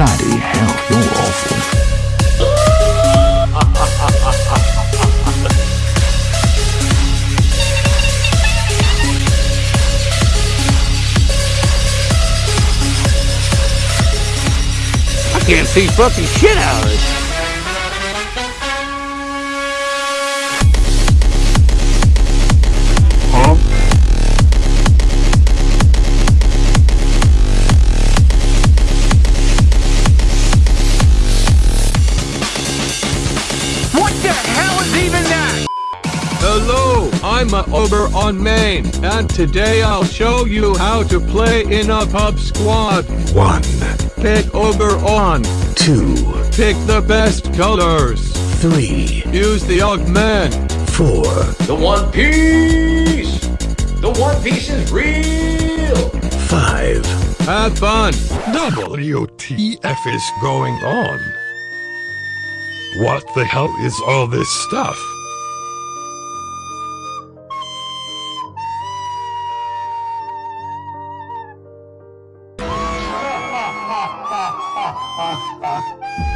Bloody hell, you're awful. I can't see fucking shit out of it. Hello, I'm a Oberon Main, and today I'll show you how to play in a pub squad. One, Pick Oberon, two, pick the best colors, three, use the augment. four, The One Piece! The One Piece is real! five, Have fun. WTF is going on? What the hell is all this stuff? 啊啊。